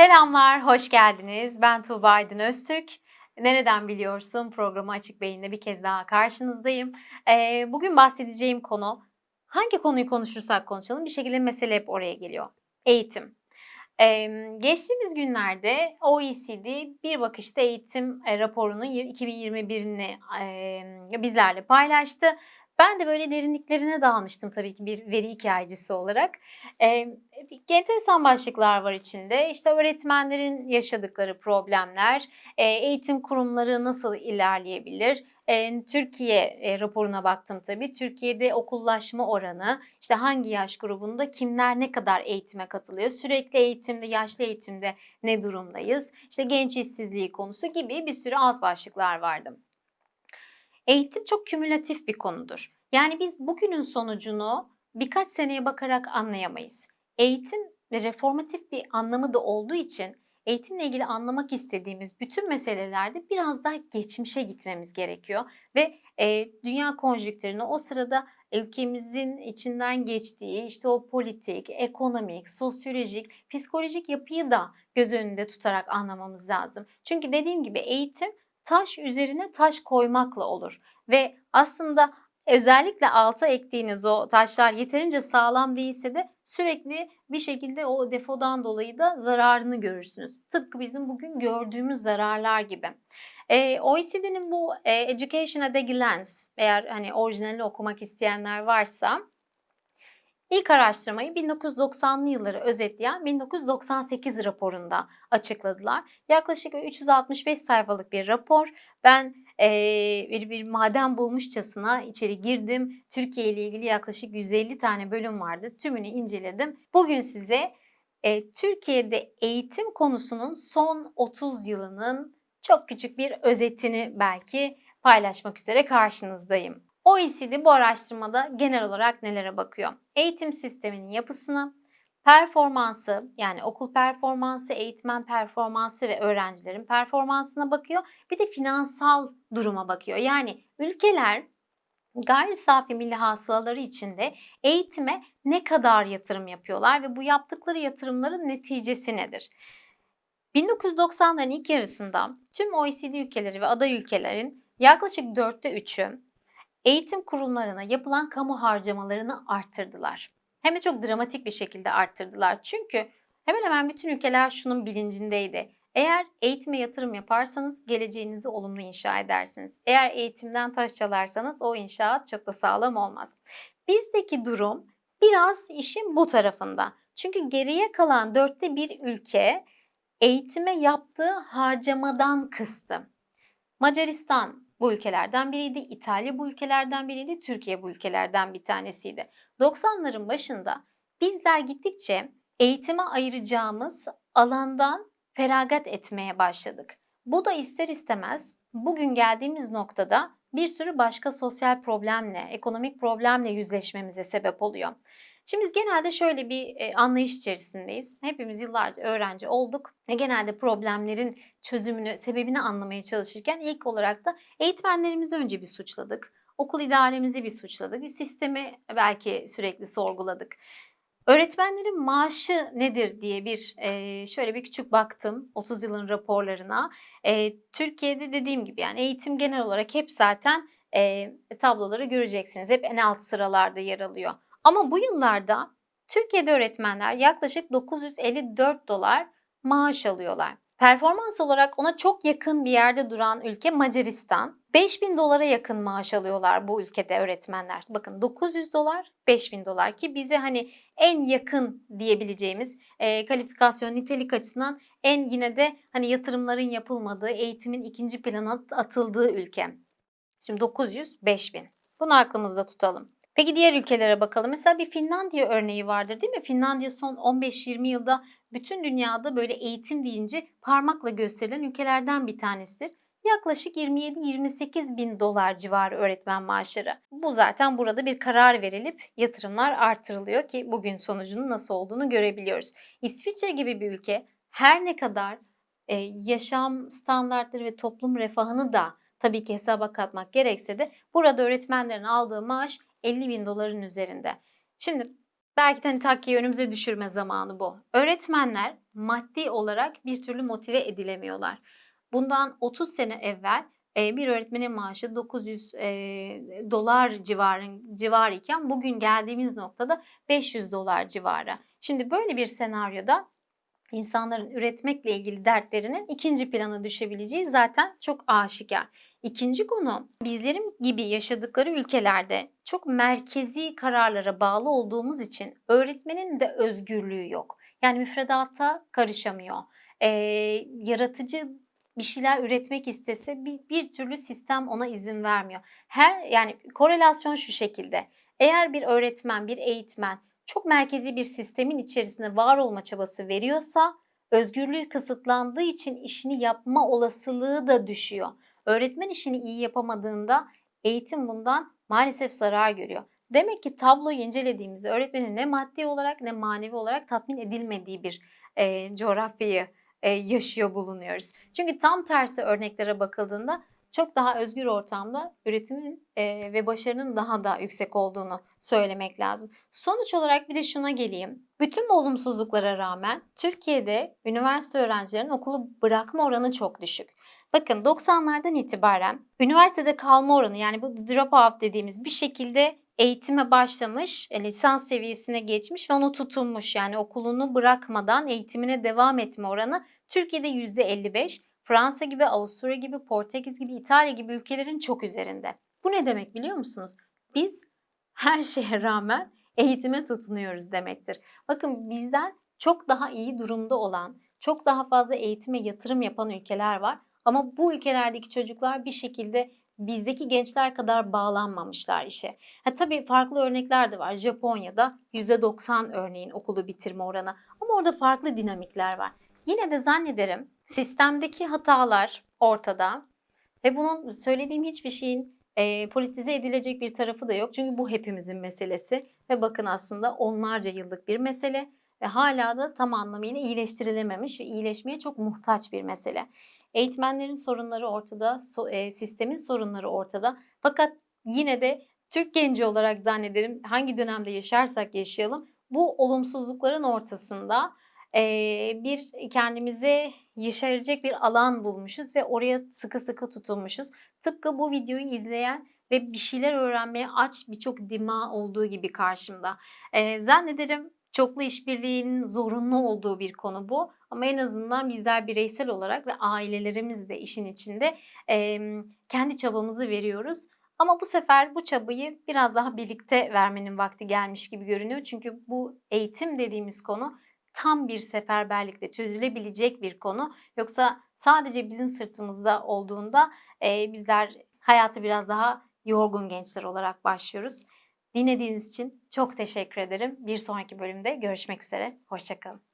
Selamlar, hoş geldiniz. Ben Tuğba Aydın Öztürk. Nereden biliyorsun? Programı Açık Beyin'de bir kez daha karşınızdayım. Ee, bugün bahsedeceğim konu, hangi konuyu konuşursak konuşalım bir şekilde mesele hep oraya geliyor. Eğitim. Ee, geçtiğimiz günlerde OECD bir bakışta eğitim e, raporunun 2021'ini e, bizlerle paylaştı. Ben de böyle derinliklerine dalmıştım tabii ki bir veri hikayecisi olarak. Ee, enteresan başlıklar var içinde. İşte öğretmenlerin yaşadıkları problemler, eğitim kurumları nasıl ilerleyebilir? Türkiye raporuna baktım tabii. Türkiye'de okullaşma oranı, işte hangi yaş grubunda kimler ne kadar eğitime katılıyor? Sürekli eğitimde, yaşlı eğitimde ne durumdayız? İşte genç işsizliği konusu gibi bir sürü alt başlıklar vardı. Eğitim çok kümülatif bir konudur. Yani biz bugünün sonucunu birkaç seneye bakarak anlayamayız. Eğitim reformatif bir anlamı da olduğu için eğitimle ilgili anlamak istediğimiz bütün meselelerde biraz daha geçmişe gitmemiz gerekiyor ve e, dünya konjüktürünü o sırada ülkemizin içinden geçtiği işte o politik, ekonomik, sosyolojik, psikolojik yapıyı da göz önünde tutarak anlamamız lazım. Çünkü dediğim gibi eğitim taş üzerine taş koymakla olur ve aslında özellikle alta ektiğiniz o taşlar yeterince sağlam değilse de sürekli bir şekilde o defodan dolayı da zararını görürsünüz. Tıpkı bizim bugün gördüğümüz zararlar gibi. E, OECD'nin bu e, Education at a Glance eğer hani orijinalini okumak isteyenler varsa İlk araştırmayı 1990'lı yılları özetleyen 1998 raporunda açıkladılar. Yaklaşık 365 sayfalık bir rapor. Ben e, bir, bir maden bulmuşçasına içeri girdim. Türkiye ile ilgili yaklaşık 150 tane bölüm vardı. Tümünü inceledim. Bugün size e, Türkiye'de eğitim konusunun son 30 yılının çok küçük bir özetini belki paylaşmak üzere karşınızdayım. OECD bu araştırmada genel olarak nelere bakıyor? Eğitim sisteminin yapısını, performansı yani okul performansı, eğitmen performansı ve öğrencilerin performansına bakıyor. Bir de finansal duruma bakıyor. Yani ülkeler gayri safi milli hasılaları içinde eğitime ne kadar yatırım yapıyorlar ve bu yaptıkları yatırımların neticesi nedir? 1990'ların ilk yarısında tüm OECD ülkeleri ve aday ülkelerin yaklaşık dörtte üçü eğitim kurumlarına yapılan kamu harcamalarını arttırdılar. Hem de çok dramatik bir şekilde arttırdılar. Çünkü hemen hemen bütün ülkeler şunun bilincindeydi. Eğer eğitime yatırım yaparsanız geleceğinizi olumlu inşa edersiniz. Eğer eğitimden taş çalarsanız o inşaat çok da sağlam olmaz. Bizdeki durum biraz işin bu tarafında. Çünkü geriye kalan dörtte bir ülke eğitime yaptığı harcamadan kıstı. Macaristan bu ülkelerden biriydi. İtalya bu ülkelerden biriydi. Türkiye bu ülkelerden bir tanesiydi. 90'ların başında bizler gittikçe eğitime ayıracağımız alandan feragat etmeye başladık. Bu da ister istemez bugün geldiğimiz noktada bir sürü başka sosyal problemle, ekonomik problemle yüzleşmemize sebep oluyor. Şimdi biz genelde şöyle bir e, anlayış içerisindeyiz. Hepimiz yıllarca öğrenci olduk ve genelde problemlerin çözümünü, sebebini anlamaya çalışırken ilk olarak da eğitmenlerimizi önce bir suçladık. Okul idaremizi bir suçladık. Bir sistemi belki sürekli sorguladık. Öğretmenlerin maaşı nedir diye bir e, şöyle bir küçük baktım 30 yılın raporlarına. E, Türkiye'de dediğim gibi yani eğitim genel olarak hep zaten tabloları göreceksiniz. Hep en alt sıralarda yer alıyor. Ama bu yıllarda Türkiye'de öğretmenler yaklaşık 954 dolar maaş alıyorlar. Performans olarak ona çok yakın bir yerde duran ülke Macaristan. 5000 dolara yakın maaş alıyorlar bu ülkede öğretmenler. Bakın 900 dolar, 5000 dolar ki bize hani en yakın diyebileceğimiz e, kalifikasyon nitelik açısından en yine de hani yatırımların yapılmadığı, eğitimin ikinci plana atıldığı ülke. Şimdi 900, 5000. Bunu aklımızda tutalım. Peki diğer ülkelere bakalım. Mesela bir Finlandiya örneği vardır değil mi? Finlandiya son 15-20 yılda bütün dünyada böyle eğitim deyince parmakla gösterilen ülkelerden bir tanesidir. Yaklaşık 27-28 bin dolar civarı öğretmen maaşları. Bu zaten burada bir karar verilip yatırımlar artırılıyor ki bugün sonucunun nasıl olduğunu görebiliyoruz. İsviçre gibi bir ülke her ne kadar e, yaşam standartları ve toplum refahını da tabii ki hesaba katmak gerekse de burada öğretmenlerin aldığı maaş 50 bin doların üzerinde. Şimdi Belki de hani takkiyi önümüze düşürme zamanı bu. Öğretmenler maddi olarak bir türlü motive edilemiyorlar. Bundan 30 sene evvel e, bir öğretmenin maaşı 900 e, dolar civarın civarı iken bugün geldiğimiz noktada 500 dolar civarı. Şimdi böyle bir senaryoda insanların üretmekle ilgili dertlerinin ikinci plana düşebileceği zaten çok aşikar. İkinci konu bizlerim gibi yaşadıkları ülkelerde çok merkezi kararlara bağlı olduğumuz için öğretmenin de özgürlüğü yok. Yani müfredata karışamıyor. Ee, yaratıcı bir şeyler üretmek istese bir, bir türlü sistem ona izin vermiyor. Her yani korelasyon şu şekilde. Eğer bir öğretmen, bir eğitmen çok merkezi bir sistemin içerisinde var olma çabası veriyorsa özgürlüğü kısıtlandığı için işini yapma olasılığı da düşüyor. Öğretmen işini iyi yapamadığında eğitim bundan maalesef zarar görüyor. Demek ki tabloyu incelediğimizde öğretmenin ne maddi olarak ne manevi olarak tatmin edilmediği bir e, coğrafyayı e, yaşıyor bulunuyoruz. Çünkü tam tersi örneklere bakıldığında çok daha özgür ortamda üretimin e, ve başarının daha da yüksek olduğunu söylemek lazım. Sonuç olarak bir de şuna geleyim. Bütün olumsuzluklara rağmen Türkiye'de üniversite öğrencilerinin okulu bırakma oranı çok düşük. Bakın 90'lardan itibaren üniversitede kalma oranı yani bu drop out dediğimiz bir şekilde eğitime başlamış, e, lisans seviyesine geçmiş ve onu tutunmuş. Yani okulunu bırakmadan eğitimine devam etme oranı Türkiye'de %55, Fransa gibi, Avusturya gibi, Portekiz gibi, İtalya gibi ülkelerin çok üzerinde. Bu ne demek biliyor musunuz? Biz her şeye rağmen eğitime tutunuyoruz demektir. Bakın bizden çok daha iyi durumda olan, çok daha fazla eğitime yatırım yapan ülkeler var. Ama bu ülkelerdeki çocuklar bir şekilde bizdeki gençler kadar bağlanmamışlar işe. Ha, tabii farklı örnekler de var. Japonya'da %90 örneğin okulu bitirme oranı ama orada farklı dinamikler var. Yine de zannederim sistemdeki hatalar ortada ve bunun söylediğim hiçbir şeyin e, politize edilecek bir tarafı da yok. Çünkü bu hepimizin meselesi ve bakın aslında onlarca yıllık bir mesele ve hala da tam anlamıyla iyileştirilememiş ve iyileşmeye çok muhtaç bir mesele. Eğitmenlerin sorunları ortada, so, e, sistemin sorunları ortada. Fakat yine de Türk genci olarak zannederim hangi dönemde yaşarsak yaşayalım bu olumsuzlukların ortasında e, bir kendimize yeşerecek bir alan bulmuşuz ve oraya sıkı sıkı tutunmuşuz. Tıpkı bu videoyu izleyen ve bir şeyler öğrenmeye aç birçok dima olduğu gibi karşımda. E, zannederim çoklu işbirliğinin zorunlu olduğu bir konu bu. Ama en azından bizler bireysel olarak ve ailelerimiz de işin içinde e, kendi çabamızı veriyoruz. Ama bu sefer bu çabayı biraz daha birlikte vermenin vakti gelmiş gibi görünüyor. Çünkü bu eğitim dediğimiz konu tam bir seferberlikle çözülebilecek bir konu. Yoksa sadece bizim sırtımızda olduğunda e, bizler hayatı biraz daha yorgun gençler olarak başlıyoruz. Dinlediğiniz için çok teşekkür ederim. Bir sonraki bölümde görüşmek üzere. Hoşçakalın.